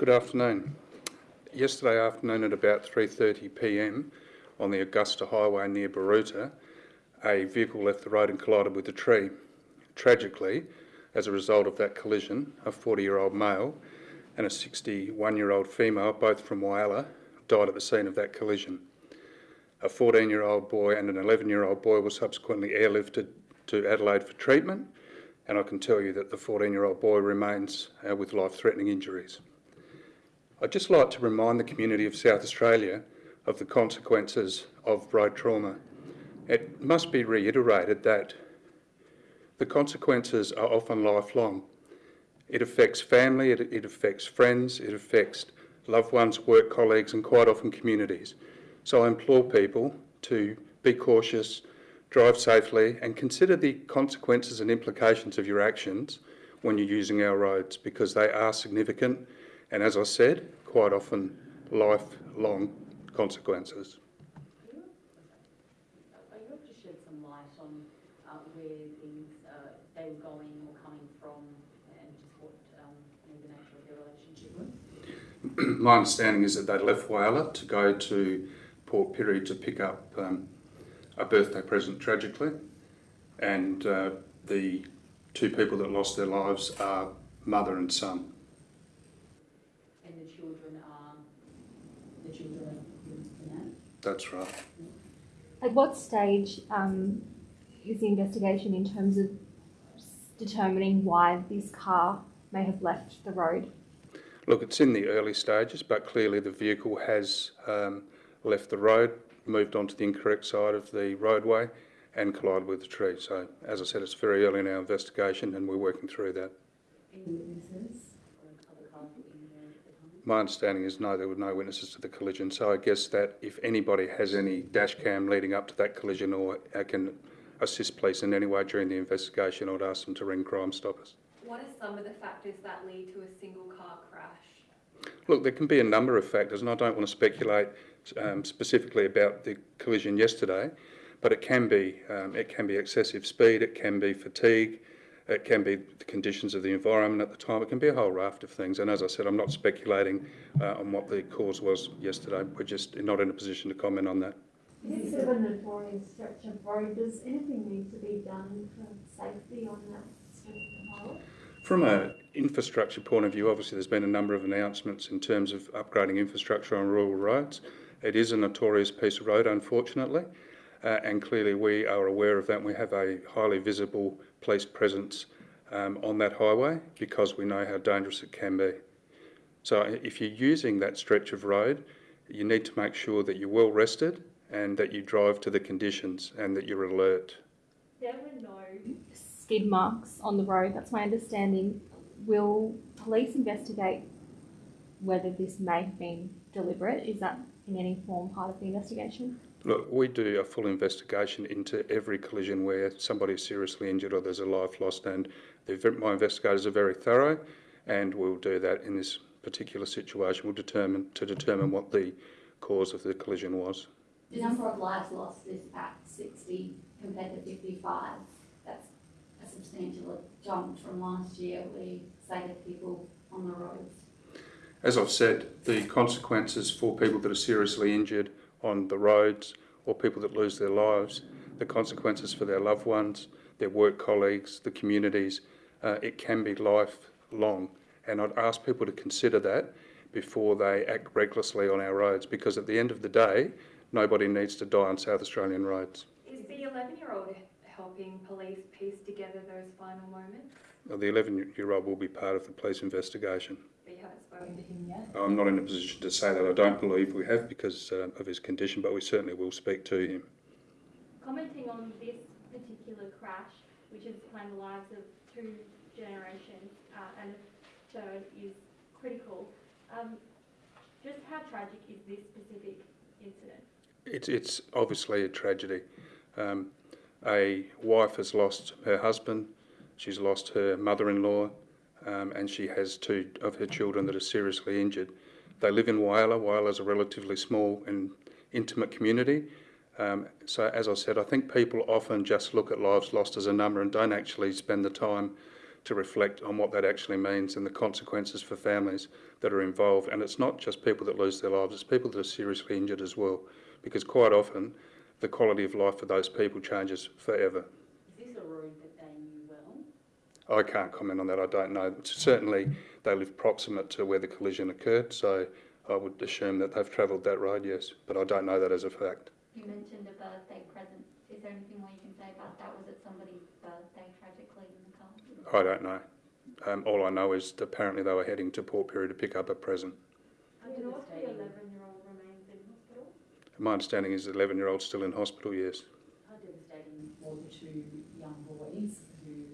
Good afternoon. Yesterday afternoon at about 3.30pm on the Augusta Highway near Baroota, a vehicle left the road and collided with a tree. Tragically, as a result of that collision, a 40-year-old male and a 61-year-old female, both from Whyalla, died at the scene of that collision. A 14-year-old boy and an 11-year-old boy were subsequently airlifted to Adelaide for treatment, and I can tell you that the 14-year-old boy remains uh, with life-threatening injuries. I'd just like to remind the community of South Australia of the consequences of road trauma. It must be reiterated that the consequences are often lifelong. It affects family, it, it affects friends, it affects loved ones, work colleagues and quite often communities. So I implore people to be cautious, drive safely and consider the consequences and implications of your actions when you're using our roads because they are significant and as I said, quite often lifelong consequences. Are you able to shed some light on uh, where these, uh, they were going or coming from and just what um, the nature of their relationship was? My understanding is that they left Whyalla to go to Port Pirie to pick up um, a birthday present tragically and uh, the two people that lost their lives are mother and son. And the children are, the children are, you know? That's right. At what stage um, is the investigation in terms of determining why this car may have left the road? Look, it's in the early stages, but clearly the vehicle has um, left the road, moved onto the incorrect side of the roadway and collided with the tree. So, as I said, it's very early in our investigation and we're working through that. Any witnesses or other My understanding is no, there were no witnesses to the collision. So I guess that if anybody has any dash cam leading up to that collision or uh, can assist police in any way during the investigation, I'd ask them to ring Crime Stoppers. What are some of the factors that lead to a single car crash? Look, there can be a number of factors, and I don't want to speculate um, specifically about the collision yesterday, but it can be um, it can be excessive speed, it can be fatigue, it can be the conditions of the environment at the time. It can be a whole raft of things. And as I said, I'm not speculating uh, on what the cause was yesterday. We're just not in a position to comment on that. This is a notorious stretch of road. Does anything need to be done for safety on that stretch of road? From an infrastructure point of view, obviously there's been a number of announcements in terms of upgrading infrastructure on rural roads. It is a notorious piece of road, unfortunately, uh, and clearly we are aware of that. We have a highly visible police presence um, on that highway because we know how dangerous it can be. So if you're using that stretch of road, you need to make sure that you're well rested and that you drive to the conditions and that you're alert. There were no skid marks on the road, that's my understanding. Will police investigate whether this may have been deliberate? Is that in any form part of the investigation? Look, we do a full investigation into every collision where somebody is seriously injured or there's a life lost, and the, my investigators are very thorough, and we'll do that in this particular situation. We'll determine to determine what the cause of the collision was. The number of lives lost is about sixty compared to fifty-five. That's a substantial jump from last year. We saved people on the roads. As I've said, the consequences for people that are seriously injured on the roads or people that lose their lives, the consequences for their loved ones, their work colleagues, the communities, uh, it can be lifelong. And I'd ask people to consider that before they act recklessly on our roads because at the end of the day, nobody needs to die on South Australian roads. Is the 11 year old helping police piece together those final moments? Now, The 11-year-old will be part of the police investigation. But you haven't spoken Spoken to him yet? I'm not in a position to say that. I don't believe we have because uh, of his condition, but we certainly will speak to him. Commenting on this particular crash, which has claimed the lives of two generations uh, and the third is critical, um, just how tragic is this specific incident? It's, it's obviously a tragedy. Um, a wife has lost her husband, she's lost her mother-in-law, um, and she has two of her children that are seriously injured. They live in Whyalla. Whyalla is a relatively small and intimate community. Um, so, as I said, I think people often just look at lives lost as a number and don't actually spend the time to reflect on what that actually means and the consequences for families that are involved. And it's not just people that lose their lives, it's people that are seriously injured as well, because quite often the quality of life for those people changes forever. Is this a road that they knew well? I can't comment on that, I don't know. Certainly, they live proximate to where the collision occurred, so I would assume that they've travelled that road, yes, but I don't know that as a fact. You mentioned a birthday present. Is there anything more you can say about that? Was it somebody's birthday tragically in the car? I don't know. Um, all I know is apparently they were heading to Port Pirie to pick up a present. How Do you know if the devastating, eleven-year-old remains in hospital? My understanding is the 11-year-old's still in hospital, yes. how devastating were the two young boys who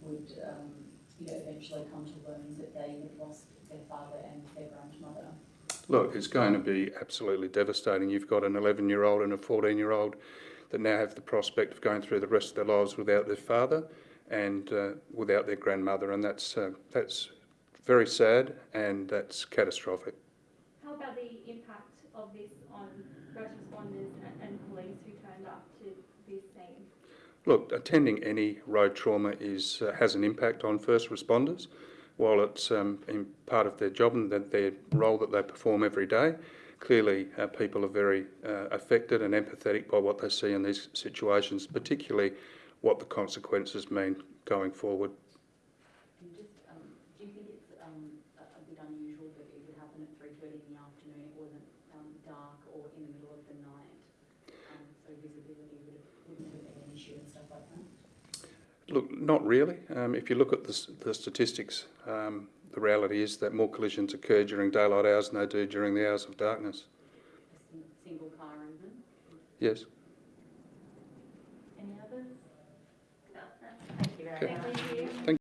would, um, you know, eventually come to learn that they had lost their father and their grandmother? Look, it's going to be absolutely devastating. You've got an 11-year-old and a 14-year-old that now have the prospect of going through the rest of their lives without their father and uh, without their grandmother, and that's uh, that's very sad and that's catastrophic. How about the impact of this on first responders and, and police who turned up to this scene? Look, attending any road trauma is uh, has an impact on first responders. While it's um, in part of their job and that their role that they perform every day, clearly uh, people are very uh, affected and empathetic by what they see in these situations, particularly what the consequences mean going forward. And just, um, do you think it's, um, a, a bit unusual that it would happen at three thirty in the afternoon, it wasn't, um, dark or in the middle of the night? Um, so visibility would wouldn't have been an issue and stuff like that? Look, not really. Um, if you look at the, the statistics, um, the reality is that more collisions occur during daylight hours than they do during the hours of darkness. A single car even? Yes. Any others? No, Thank you very Okay. much.